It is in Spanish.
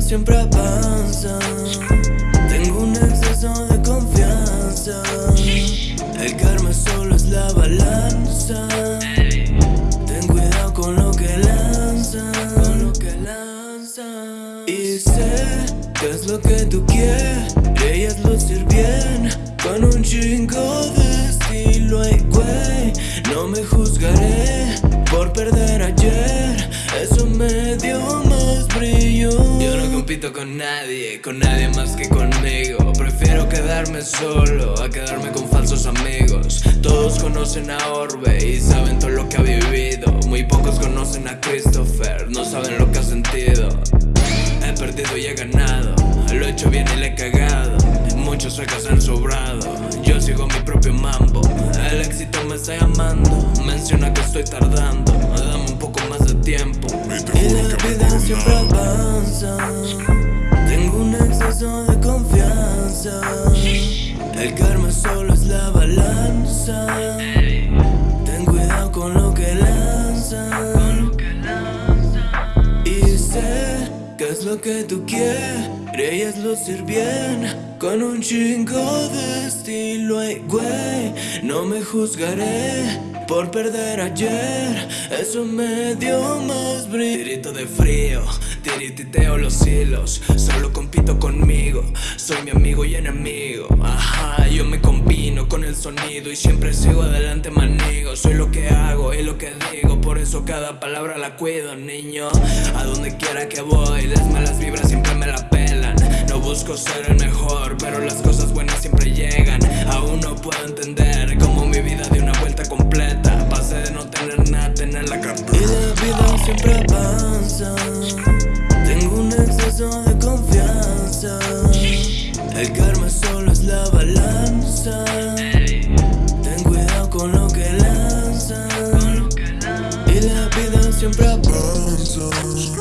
siempre avanza Tengo un exceso de confianza. El karma solo es la balanza. Ten cuidado con lo que lanza Con lo que lanza Y sé que es lo que tú quieres Ellas lucir bien. Con un chingo de estilo Ay güey, no me juzgaré compito con nadie, con nadie más que conmigo. Prefiero quedarme solo a quedarme con falsos amigos. Todos conocen a Orbe y saben todo lo que ha vivido. Muy pocos conocen a Christopher, no saben lo que ha sentido. He perdido y he ganado, lo he hecho bien y le he cagado. Muchos suecas han sobrado, yo sigo mi propio mambo. El éxito me está llamando, menciona que estoy tardando. Dame un poco más de tiempo vida siempre avanza. Tengo un exceso de confianza. El karma solo es la balanza. Ten cuidado con lo que lanza. Y sé que es lo que tú quieres Ellas lucir bien Con un chingo de estilo. Ay güey, no me juzgaré por perder ayer. Eso me dio más brillo Tirito de frío, tirititeo los hilos. Solo compito conmigo, soy mi amigo y enemigo. Ajá, yo me combino con el sonido Y siempre sigo adelante manigo. Soy lo que hago y lo que digo Por eso cada palabra la cuido, niño. A donde quiera que voy, las malas vibras siempre me la No busco ser el mejor Pero las cosas buenas siempre llegan. Aún no puedo entender cómo mi vida dio una vuelta completa. Pasé de no tener nada, tener la capa Y la vida siempre avanza. Tengo un exceso de confianza. El karma solo es la balanza. Ten cuidado con lo que lanzas. Y la vida siempre avanza.